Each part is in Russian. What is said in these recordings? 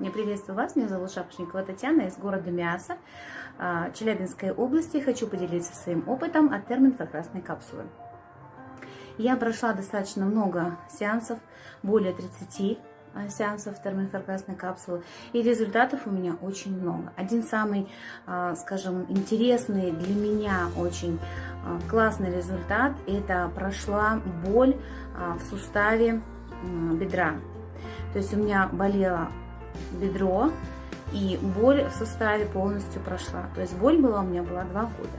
Я приветствую вас, меня зовут Шапошникова Татьяна из города Миаса, а, Челябинской области. Хочу поделиться своим опытом от термоинфракрасной капсулы. Я прошла достаточно много сеансов, более 30 а, сеансов термоинфракрасной капсулы, и результатов у меня очень много. Один самый, а, скажем, интересный для меня очень классный результат, это прошла боль в суставе бедра. То есть у меня болела бедро, и боль в суставе полностью прошла. То есть боль была у меня была два года.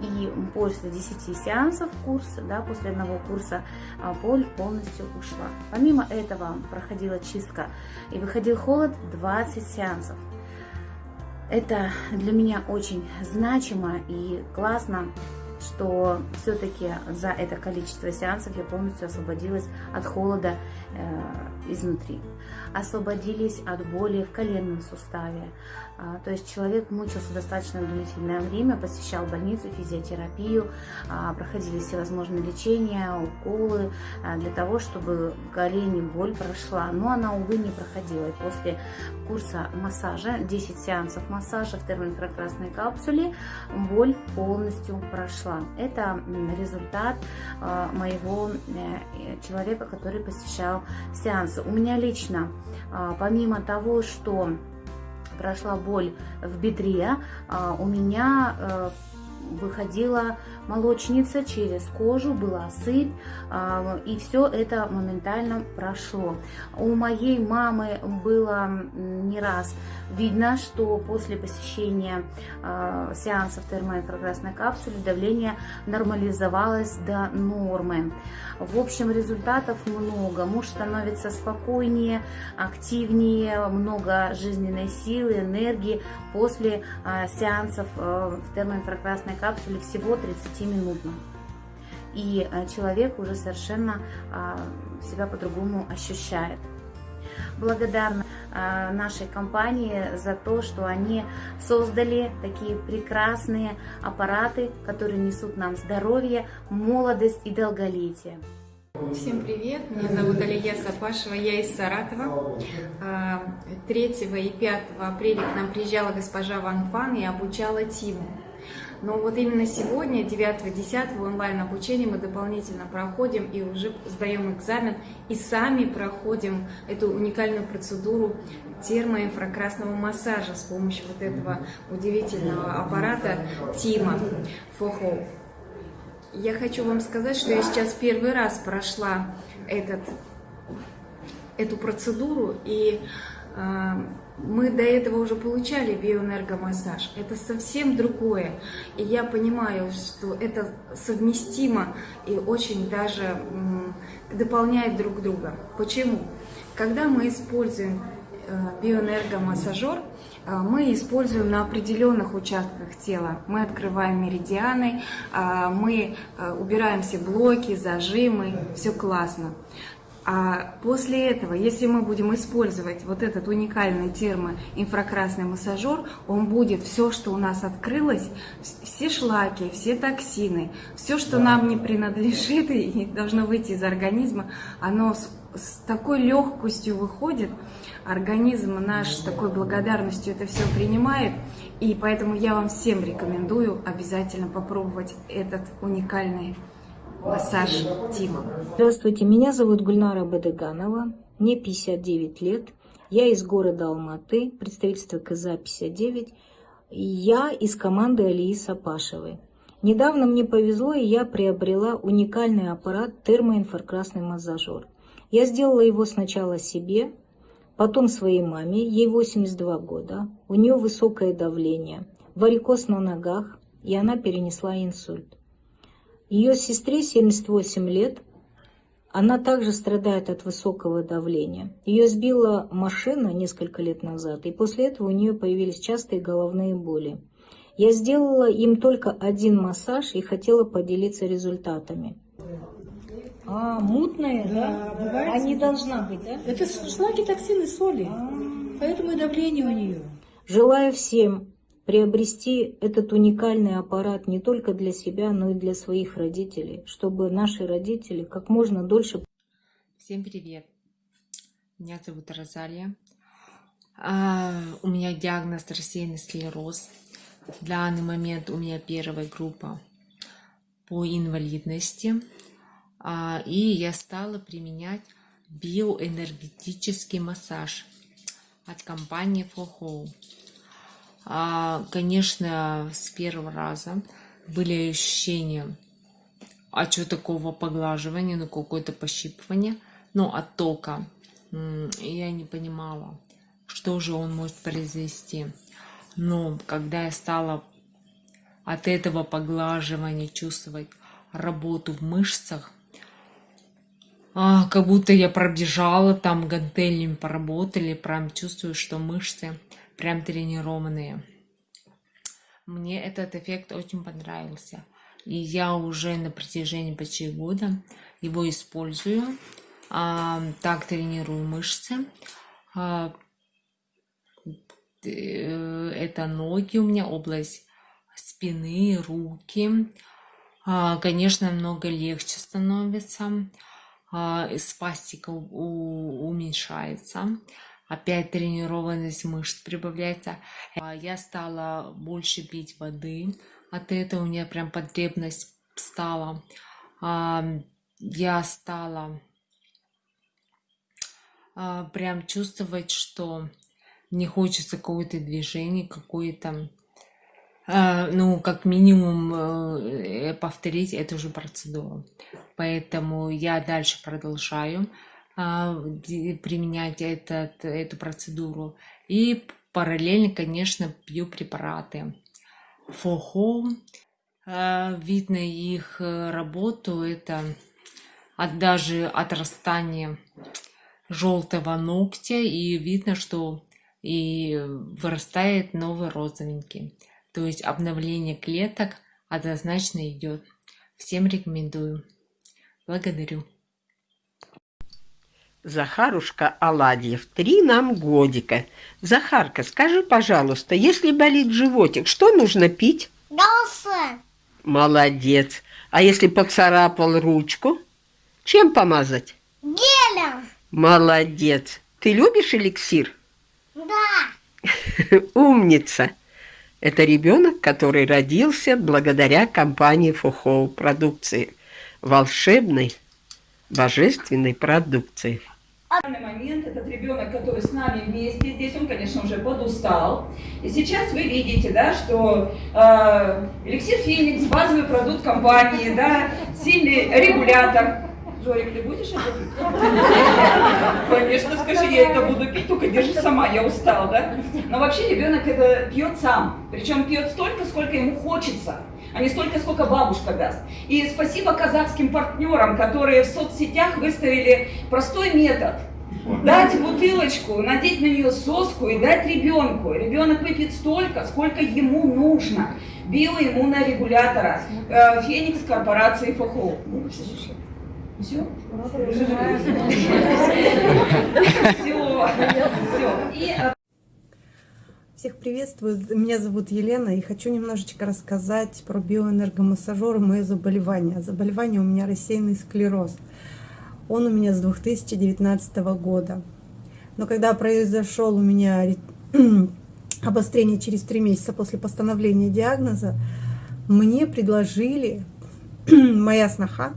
И после 10 сеансов курса, да, после одного курса, а, боль полностью ушла. Помимо этого проходила чистка и выходил холод 20 сеансов. Это для меня очень значимо и классно, что все-таки за это количество сеансов я полностью освободилась от холода э, изнутри. Освободились от боли в коленном суставе. А, то есть человек мучился достаточно длительное время, посещал больницу, физиотерапию, а, проходили всевозможные лечения, уколы а, для того, чтобы в колене боль прошла. Но она, увы, не проходила. И после курса массажа, 10 сеансов массажа в термоинфракрасной капсуле, боль полностью прошла. Это результат моего э, человека, который посещал сеансы. У меня лично, а, помимо того, что прошла боль в бедре, а, у меня э, выходила молочница через кожу, была сыпь, а, и все это моментально прошло. У моей мамы было не раз видно, что после посещения а, сеансов термоинфракрасной капсулы давление нормализовалось до нормы. В общем, результатов много. Муж становится спокойнее, активнее, много жизненной силы, энергии после а, сеансов в термоинфракрасной капсуле всего 30-минутно. И а, человек уже совершенно а, себя по-другому ощущает. Благодарна а, нашей компании за то, что они создали такие прекрасные аппараты, которые несут нам здоровье, молодость и долголетие. Всем привет, меня зовут Алия Сапашева, я из Саратова. 3 и 5 апреля к нам приезжала госпожа Ван Фан и обучала Тиму. Но вот именно сегодня, 9-10 онлайн-обучение мы дополнительно проходим и уже сдаем экзамен и сами проходим эту уникальную процедуру термоинфракрасного массажа с помощью вот этого удивительного аппарата Тима Фохо. Я хочу вам сказать, что я сейчас первый раз прошла этот, эту процедуру и э, мы до этого уже получали биоэнергомассаж. Это совсем другое. И я понимаю, что это совместимо и очень даже дополняет друг друга. Почему? Когда мы используем э, биоэнергомассажер, э, мы используем на определенных участках тела. Мы открываем меридианы, э, мы убираем все блоки, зажимы, все классно. А после этого, если мы будем использовать вот этот уникальный термоинфракрасный массажер, он будет все, что у нас открылось, все шлаки, все токсины, все, что нам не принадлежит и должно выйти из организма, оно с, с такой легкостью выходит, организм наш с такой благодарностью это все принимает, и поэтому я вам всем рекомендую обязательно попробовать этот уникальный массаж Тима. Здравствуйте, меня зовут Гульнара Бадыганова, мне 59 лет, я из города Алматы, представительство КЗА-59, я из команды Алии Сапашевой. Недавно мне повезло, и я приобрела уникальный аппарат термоинфракрасный массажер. Я сделала его сначала себе, потом своей маме, ей 82 года, у нее высокое давление, варикоз на ногах, и она перенесла инсульт. Ее сестре 78 лет. Она также страдает от высокого давления. Ее сбила машина несколько лет назад, и после этого у нее появились частые головные боли. Я сделала им только один массаж и хотела поделиться результатами. А, мутная, да? да? Бывает. А не должна быть, да? Это шлаки, токсины, соли. А -а -а. Поэтому и давление у нее. Желаю всем приобрести этот уникальный аппарат не только для себя, но и для своих родителей, чтобы наши родители как можно дольше... Всем привет! Меня зовут Розалия. А, у меня диагноз рассеянный склероз. В данный момент у меня первая группа по инвалидности. А, и я стала применять биоэнергетический массаж от компании FOHO. А, конечно, с первого раза были ощущения, а что такого поглаживания, ну какое-то пощипывание, ну оттока. Я не понимала, что же он может произвести. Но когда я стала от этого поглаживания чувствовать работу в мышцах, а, как будто я пробежала, там гантелями поработали, прям чувствую, что мышцы прям тренированные. Мне этот эффект очень понравился. И я уже на протяжении почти года его использую. А, так тренирую мышцы. А, э, это ноги у меня, область спины, руки. А, конечно, много легче становится. А, спастика уменьшается. Опять тренированность мышц прибавляется. А, я стала больше пить воды. От этого у меня прям потребность стала. Я стала прям чувствовать, что мне хочется какое-то движение, какое-то а, ну, как минимум э, повторить эту же процедуру. Поэтому я дальше продолжаю а, применять этот, эту процедуру. И параллельно, конечно, пью препараты. ФОХО, а, видно их э, работу, это от, даже отрастания желтого ногтя, и видно, что и вырастает новый розовенький. То есть обновление клеток однозначно идет. Всем рекомендую. Благодарю. Захарушка Аладьев, три нам годика. Захарка, скажи, пожалуйста, если болит животик, что нужно пить? Галсе. Молодец. А если поцарапал ручку, чем помазать? Гелем. Молодец. Ты любишь эликсир? Да. Умница. Это ребенок, который родился благодаря компании Фухоу продукции. Волшебной, божественной продукции. В данный момент этот ребенок, который с нами вместе, здесь он, конечно, уже подустал. И сейчас вы видите, да, что э, эликсир Феникс, базовый продукт компании, да, сильный регулятор Жорик, ты будешь это пить? Конечно, скажи, я это буду пить, только держи сама, я устал, да? Но вообще ребенок это пьет сам, причем пьет столько, сколько ему хочется, а не столько, сколько бабушка даст. И спасибо казахским партнерам, которые в соцсетях выставили простой метод. Дать бутылочку, надеть на нее соску и дать ребенку. Ребенок выпьет столько, сколько ему нужно. Биоиммунорегулятора. Э, Феникс корпорации ФХО. Все? Все. Все. Всех приветствую. Меня зовут Елена и хочу немножечко рассказать про биоэнергомассажер и мое заболевание. Заболевание у меня рассеянный склероз. Он у меня с 2019 года. Но когда произошел у меня обострение через три месяца после постановления диагноза, мне предложили моя сноха,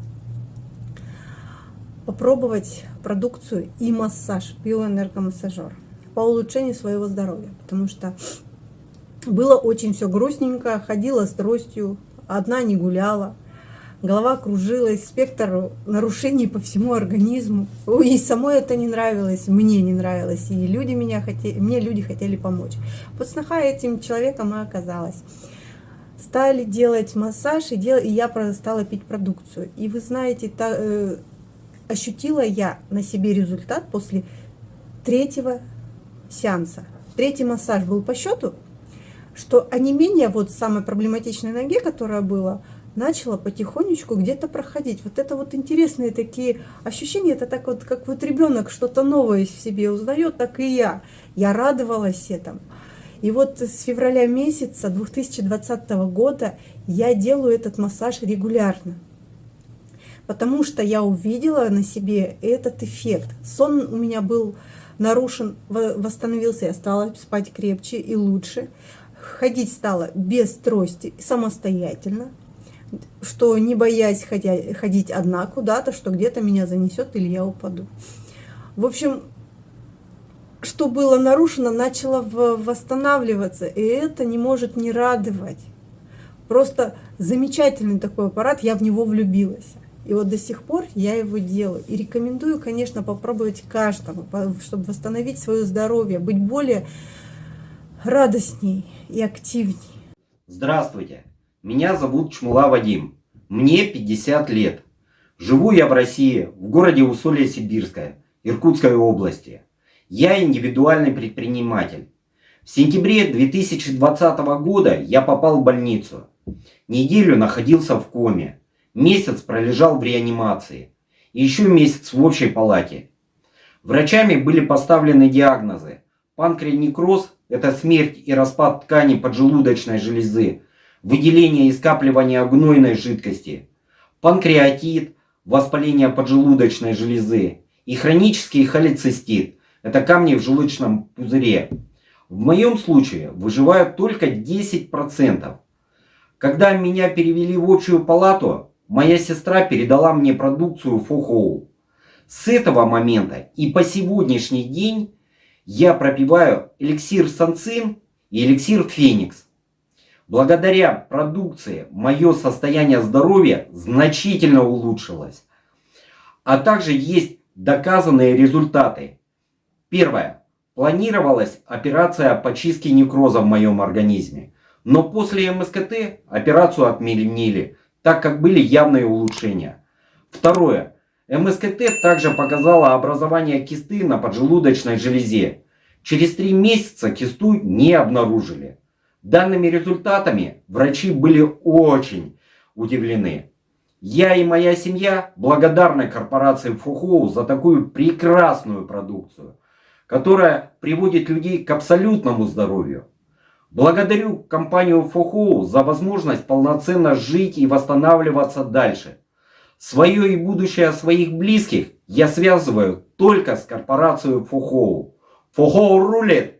попробовать продукцию и массаж, биоэнергомассажер по улучшению своего здоровья, потому что было очень все грустненько, ходила с тростью, одна не гуляла, голова кружилась, спектр нарушений по всему организму. И самой это не нравилось, мне не нравилось, и люди меня хотели, мне люди хотели помочь. Вот сноха этим человеком и оказалась. Стали делать массаж, и, дел... и я стала пить продукцию. И вы знаете, та, э, ощутила я на себе результат после третьего сеанса. Третий массаж был по счету, что онемение вот самой проблематичной ноге, которая была, начала потихонечку где-то проходить. Вот это вот интересные такие ощущения, это так вот, как вот ребенок что-то новое в себе узнает, так и я. Я радовалась этому. И вот с февраля месяца 2020 года я делаю этот массаж регулярно потому что я увидела на себе этот эффект. Сон у меня был нарушен, во- восстановился, я стала спать крепче и лучше. Ходить стала без трости самостоятельно, что не боясь ходя- ходить одна куда-то, что где-то меня занесет или я упаду. В общем, что было нарушено, начало восстанавливаться, и это не может не радовать. Просто замечательный такой аппарат, я в него влюбилась. И вот до сих пор я его делаю. И рекомендую, конечно, попробовать каждому, чтобы восстановить свое здоровье, быть более радостней и активней. Здравствуйте, меня зовут Чмула Вадим, мне 50 лет. Живу я в России, в городе Усолье-Сибирское, Иркутской области. Я индивидуальный предприниматель. В сентябре 2020 года я попал в больницу. Неделю находился в коме. Месяц пролежал в реанимации. И еще месяц в общей палате. Врачами были поставлены диагнозы. Панкреонекроз – это смерть и распад ткани поджелудочной железы, выделение и скапливание гнойной жидкости, панкреатит – воспаление поджелудочной железы и хронический холецистит – это камни в желудочном пузыре. В моем случае выживают только 10%. Когда меня перевели в общую палату, моя сестра передала мне продукцию Фохоу. С этого момента и по сегодняшний день я пропиваю эликсир Санцин и эликсир Феникс. Благодаря продукции мое состояние здоровья значительно улучшилось. А также есть доказанные результаты. Первое. Планировалась операция по чистке некроза в моем организме. Но после МСКТ операцию отменили, так как были явные улучшения. Второе. МСКТ также показала образование кисты на поджелудочной железе. Через три месяца кисту не обнаружили. Данными результатами врачи были очень удивлены. Я и моя семья благодарны корпорации Фухоу за такую прекрасную продукцию, которая приводит людей к абсолютному здоровью. Благодарю компанию Фухоу за возможность полноценно жить и восстанавливаться дальше. Свое и будущее своих близких я связываю только с корпорацией Фухоу. Фухоу рулит!